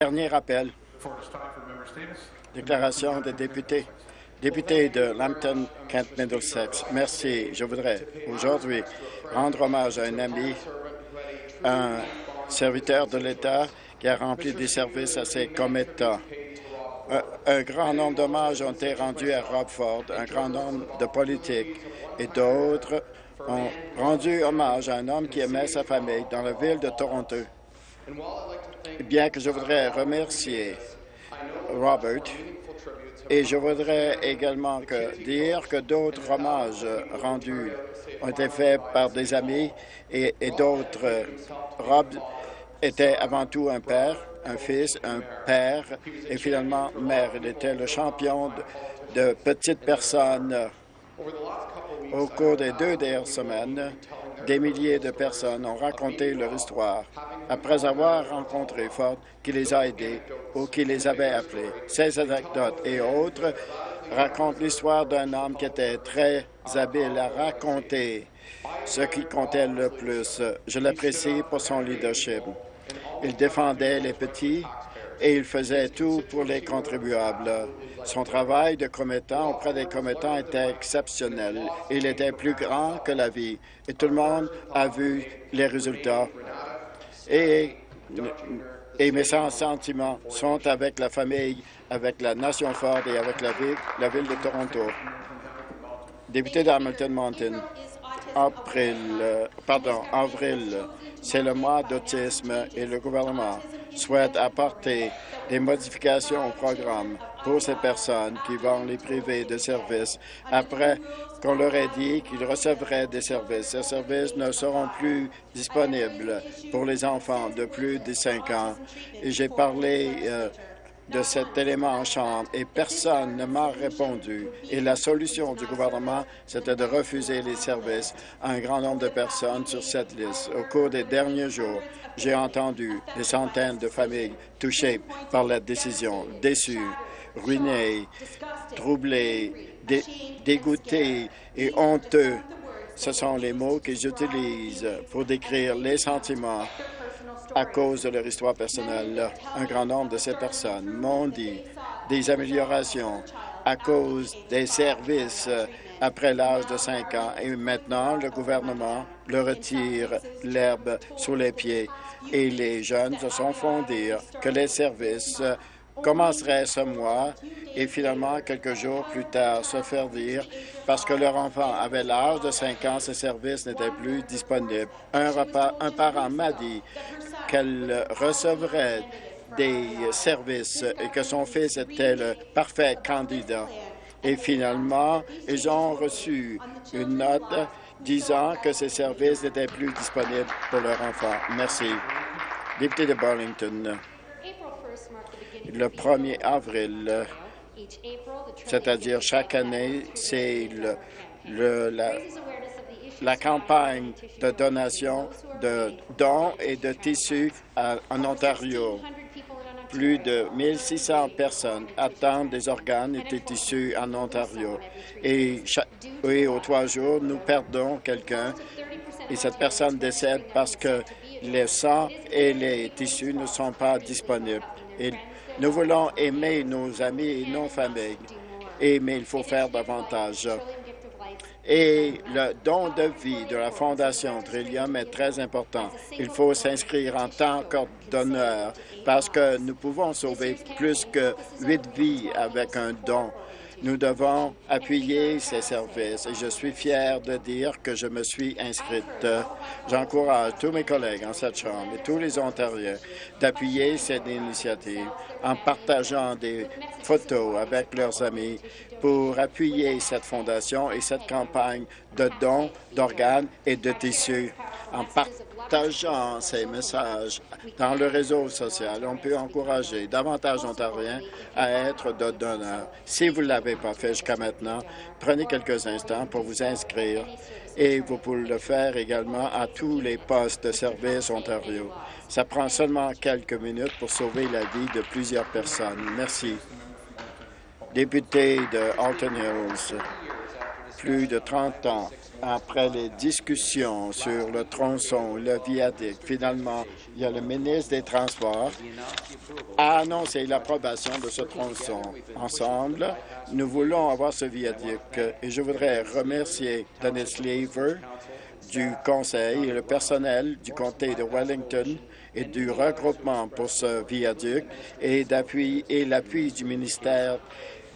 Dernier rappel. Déclaration des députés. Député de Lambton, Kent Middlesex. Merci. Je voudrais aujourd'hui rendre hommage à un ami, un serviteur de l'État qui a rempli des services à ses commettants. Un, un grand nombre d'hommages ont été rendus à Rob Ford, un grand nombre de politiques et d'autres ont rendu hommage à un homme qui aimait sa famille dans la ville de Toronto. Bien que je voudrais remercier Robert, et je voudrais également que, dire que d'autres hommages rendus ont été faits par des amis et, et d'autres. Rob était avant tout un père, un fils, un père et finalement mère. Il était le champion de, de petites personnes. Au cours des deux dernières semaines, des milliers de personnes ont raconté leur histoire après avoir rencontré Ford qui les a aidés ou qui les avait appelés. Ces anecdotes et autres racontent l'histoire d'un homme qui était très habile à raconter ce qui comptait le plus. Je l'apprécie pour son leadership. Il défendait les petits et il faisait tout pour les contribuables. Son travail de commettant auprès des commettants était exceptionnel. Il était plus grand que la vie et tout le monde a vu les résultats. Et, mes sentiments sont avec la famille, avec la nation Ford et avec la ville, la ville de Toronto. Député d'Hamilton Mountain, avril, pardon, avril, c'est le mois d'autisme et le gouvernement souhaite apporter des modifications au programme pour ces personnes qui vont les priver de services après qu'on leur ait dit qu'ils recevraient des services. Ces services ne seront plus disponibles pour les enfants de plus de 5 ans. J'ai parlé euh, de cet élément en chambre et personne ne m'a répondu. Et la solution du gouvernement, c'était de refuser les services à un grand nombre de personnes sur cette liste. Au cours des derniers jours, j'ai entendu des centaines de familles touchées par la décision, déçues, ruinées, troublées, dé dégoûtées et honteux. Ce sont les mots que j'utilise pour décrire les sentiments à cause de leur histoire personnelle. Un grand nombre de ces personnes m'ont dit des améliorations à cause des services après l'âge de 5 ans. Et maintenant, le gouvernement leur retire l'herbe sous les pieds. Et les jeunes se sont font dire que les services commenceraient ce mois et finalement, quelques jours plus tard, se faire dire parce que leur enfant avait l'âge de 5 ans, ces services n'étaient plus disponibles. Un, parent m'a dit qu'elle recevrait des services et que son fils était le parfait candidat. Et finalement, ils ont reçu une note disant que ces services n'étaient plus disponibles pour leur enfant. Merci. Député de Burlington, le 1er avril, c'est-à-dire chaque année, c'est le, la, la campagne de donation de dons et de tissus en Ontario. Plus de 1600 personnes attendent des organes et des tissus en Ontario. Et, et aux trois jours, nous perdons quelqu'un et cette personne décède parce que les sang et les tissus ne sont pas disponibles. Nous voulons aimer nos amis et nos familles, mais il faut faire davantage. Et le don de vie de la Fondation Trillium est très important. Il faut s'inscrire en tant que donneur parce que nous pouvons sauver plus que huit vies avec un don. Nous devons appuyer ces services et je suis fier de dire que je me suis inscrite. J'encourage tous mes collègues en cette Chambre et tous les Ontariens d'appuyer cette initiative en partageant des photos avec leurs amis pour appuyer cette fondation et cette campagne de dons d'organes et de tissus. Partageant ces messages dans le réseau social, on peut encourager davantage d'Ontariens à être de donneurs. Si vous ne l'avez pas fait jusqu'à maintenant, prenez quelques instants pour vous inscrire et vous pouvez le faire également à tous les postes de service Ontario. Ça prend seulement quelques minutes pour sauver la vie de plusieurs personnes. Merci. Député de Alton Hills. Plus de 30 ans après les discussions sur le tronçon, le viaduc, finalement, il y a le ministre des Transports a annoncé l'approbation de ce tronçon. Ensemble, nous voulons avoir ce viaduc et je voudrais remercier Dennis Lever du Conseil et le personnel du comté de Wellington et du regroupement pour ce viaduc et l'appui du ministère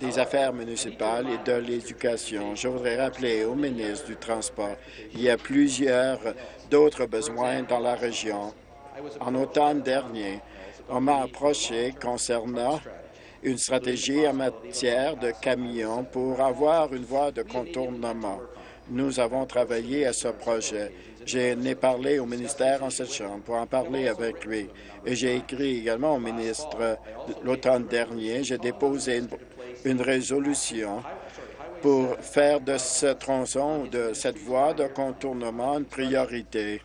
des Affaires municipales et de l'Éducation. Je voudrais rappeler au ministre du Transport il y a plusieurs d'autres besoins dans la région. En automne dernier, on m'a approché concernant une stratégie en matière de camions pour avoir une voie de contournement. Nous avons travaillé à ce projet. J'ai parlé au ministère en cette chambre pour en parler avec lui. Et j'ai écrit également au ministre l'automne dernier. J'ai déposé une, une résolution pour faire de ce tronçon, de cette voie de contournement, une priorité.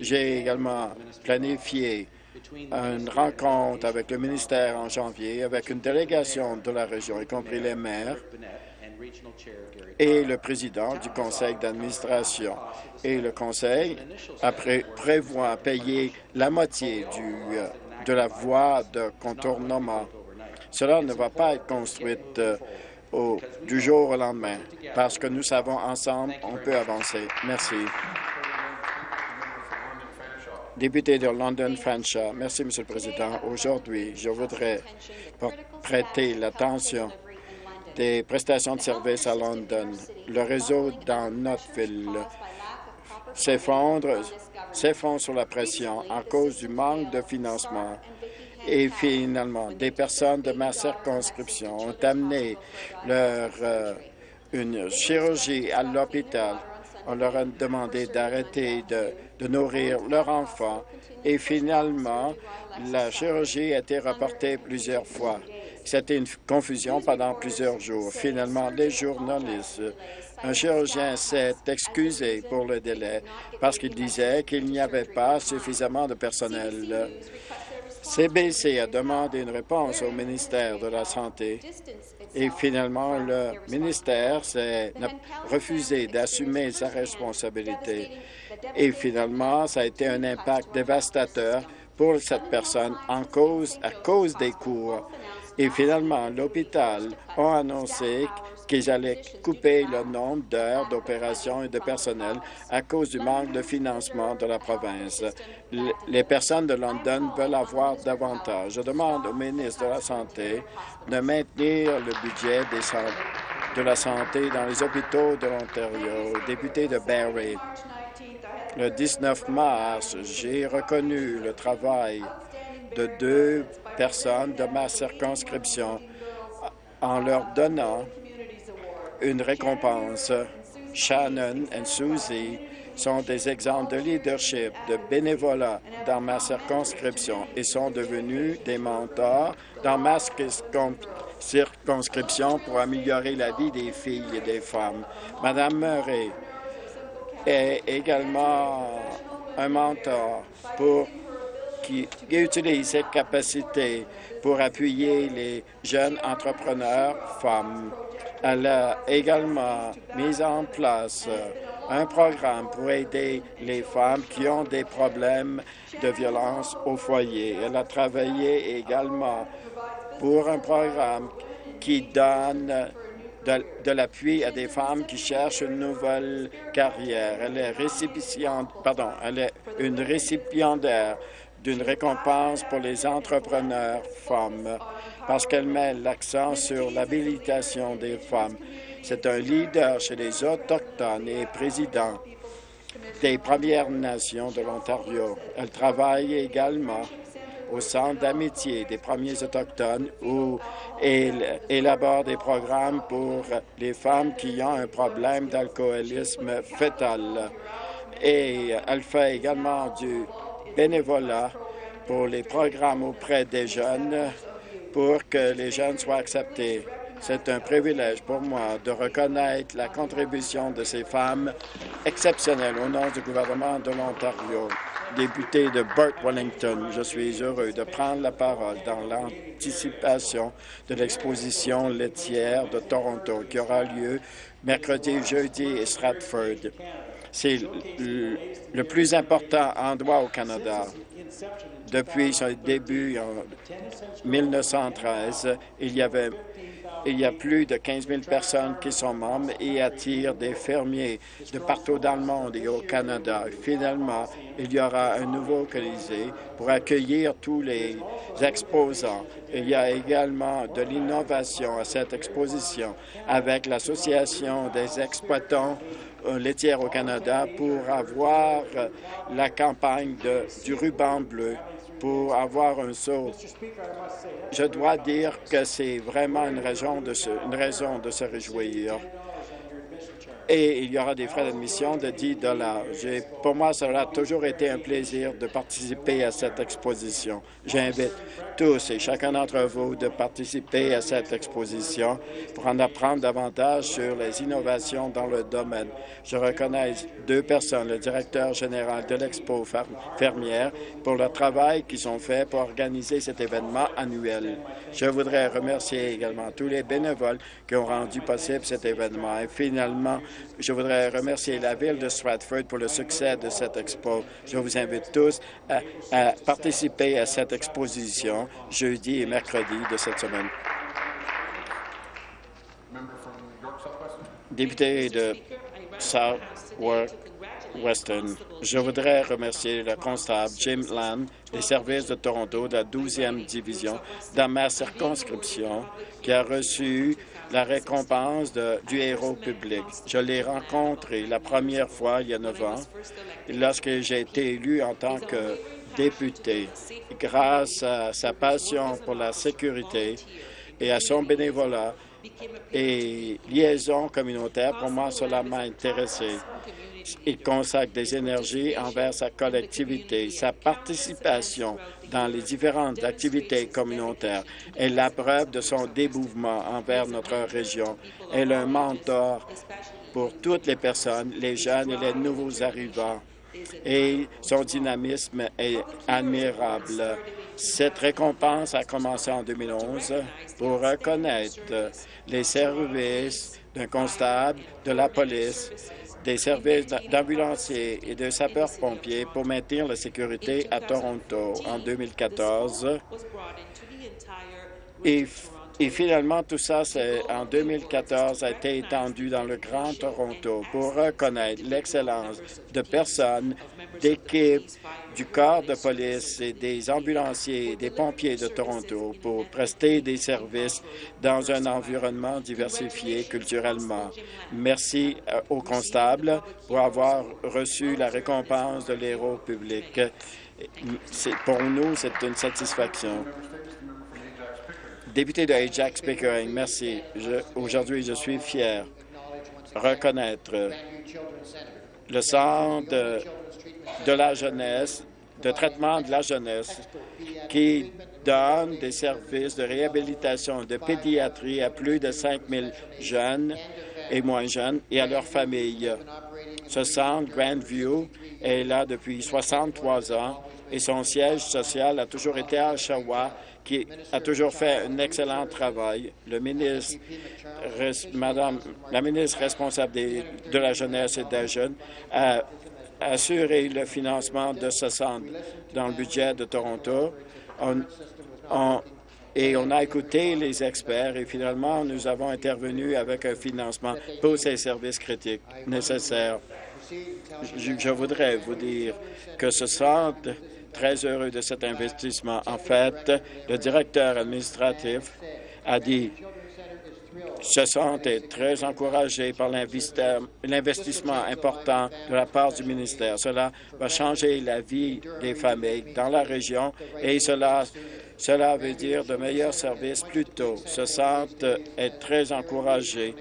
J'ai également planifié une rencontre avec le ministère en janvier, avec une délégation de la région, y compris les maires et le président du conseil d'administration. Et le conseil après, prévoit payer la moitié du, de la voie de contournement. Cela ne va pas être construite euh, du jour au lendemain, parce que nous savons ensemble, on peut avancer. Merci. Député de London Fanshawe. Merci, Monsieur le Président. Aujourd'hui, je voudrais prêter l'attention des prestations de services à London. Le réseau dans notre ville s'effondre s'effondre sous la pression à cause du manque de financement. Et finalement, des personnes de ma circonscription ont amené leur, euh, une chirurgie à l'hôpital. On leur a demandé d'arrêter de, de nourrir leur enfant et finalement, la chirurgie a été reportée plusieurs fois. C'était une confusion pendant plusieurs jours. Finalement, les journalistes, un chirurgien s'est excusé pour le délai parce qu'il disait qu'il n'y avait pas suffisamment de personnel. CBC a demandé une réponse au ministère de la Santé et finalement, le ministère s'est refusé d'assumer sa responsabilité. Et finalement, ça a été un impact dévastateur pour cette personne en cause, à cause des cours. Et finalement, l'hôpital a annoncé qu'ils allaient couper le nombre d'heures d'opération et de personnel à cause du manque de financement de la province. Les personnes de London veulent avoir davantage. Je demande au ministre de la Santé de maintenir le budget de la santé dans les hôpitaux de l'Ontario. Député de Barrie, le 19 mars, j'ai reconnu le travail de deux personnes de ma circonscription en leur donnant une récompense. Shannon et Susie sont des exemples de leadership, de bénévolat dans ma circonscription et sont devenus des mentors dans ma circonscription pour améliorer la vie des filles et des femmes. Madame Murray est également un mentor pour qui utilise ses capacités pour appuyer les jeunes entrepreneurs femmes. Elle a également mis en place un programme pour aider les femmes qui ont des problèmes de violence au foyer. Elle a travaillé également pour un programme qui donne de, de l'appui à des femmes qui cherchent une nouvelle carrière. Elle est récipiente, pardon, elle est une récipiendaire d'une récompense pour les entrepreneurs femmes parce qu'elle met l'accent sur l'habilitation des femmes. C'est un leader chez les Autochtones et président des Premières Nations de l'Ontario. Elle travaille également au Centre d'amitié des premiers Autochtones où elle élabore des programmes pour les femmes qui ont un problème d'alcoolisme fœtal. Et elle fait également du bénévolat pour les programmes auprès des jeunes pour que les jeunes soient acceptés. C'est un privilège pour moi de reconnaître la contribution de ces femmes exceptionnelles au nom du gouvernement de l'Ontario. député de Burt Wellington. Je suis heureux de prendre la parole dans l'anticipation de l'exposition laitière de Toronto qui aura lieu mercredi, jeudi à Stratford. C'est le plus important endroit au Canada. Depuis son début en 1913, il y avait il y a plus de 15 000 personnes qui sont membres et attirent des fermiers de partout dans le monde et au Canada. Finalement, il y aura un nouveau Colisée pour accueillir tous les exposants. Il y a également de l'innovation à cette exposition avec l'Association des exploitants laitières au Canada pour avoir la campagne du ruban bleu pour avoir un saut. Je dois dire que c'est vraiment une raison de se réjouir. Et il y aura des frais d'admission de 10 Pour moi, cela a toujours été un plaisir de participer à cette exposition. J'invite tous et chacun d'entre vous de participer à cette exposition pour en apprendre davantage sur les innovations dans le domaine. Je reconnais deux personnes, le directeur général de l'Expo fermière, pour le travail qu'ils ont fait pour organiser cet événement annuel. Je voudrais remercier également tous les bénévoles qui ont rendu possible cet événement. Et finalement, je voudrais remercier la Ville de Stratford pour le succès de cette expo. Je vous invite tous à, participer à cette exposition jeudi et mercredi de cette semaine. Député de South-Western, je voudrais remercier le constable Jim Land des services de Toronto de la 12e division dans ma circonscription qui a reçu la récompense du héros public. Je l'ai rencontré la première fois il y a neuf ans lorsque j'ai été élu en tant que député. Grâce à sa passion pour la sécurité et à son bénévolat et liaison communautaire, pour moi, cela m'a intéressé. Il consacre des énergies envers sa collectivité. Sa participation dans les différentes activités communautaires est la preuve de son dévouement envers notre région. Elle est un mentor pour toutes les personnes, les jeunes et les nouveaux arrivants et son dynamisme est admirable. Cette récompense a commencé en 2011 pour reconnaître les services d'un constable, de la police, des services d'ambulanciers et de sapeurs-pompiers pour maintenir la sécurité à Toronto. En 2014, et et finalement, tout ça, en 2014, a été étendu dans le Grand Toronto pour reconnaître l'excellence de personnes, d'équipes, du corps de police et des ambulanciers et des pompiers de Toronto pour prester des services dans un environnement diversifié culturellement. Merci euh, aux constables pour avoir reçu la récompense de l'héros public. Pour nous, c'est une satisfaction. Député de Ajax Pickering, merci. Aujourd'hui, je suis fier reconnaître le centre de, la jeunesse, de traitement de la jeunesse, qui donne des services de réhabilitation de pédiatrie à plus de 5 000 jeunes et moins jeunes et à leurs familles. Ce centre, Grandview, est là depuis 63 ans et son siège social a toujours été à Oshawa qui a toujours fait un excellent travail. La ministre responsable de la jeunesse et des jeunes a assuré le financement de ce centre dans le budget de Toronto. et on a écouté les experts et finalement, nous avons intervenu avec un financement pour ces services critiques nécessaires. Je voudrais vous dire que ce centre très heureux de cet investissement. En fait, le directeur administratif a dit se sentait très encouragé par l'investissement important de la part du ministère. Cela va changer la vie des familles dans la région et cela, cela veut dire de meilleurs services plus tôt. Ce centre est très encouragé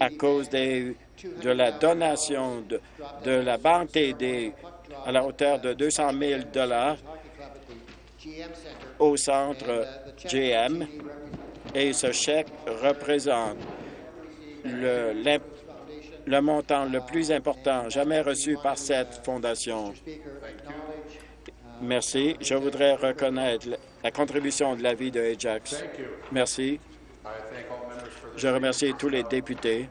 à cause des, de la donation de, de la Banque TD à la hauteur de 200 000 au centre GM et ce chèque représente le, le montant le plus important jamais reçu par cette fondation. Merci. Je voudrais reconnaître la contribution de la vie de Ajax. Merci. Je remercie tous les députés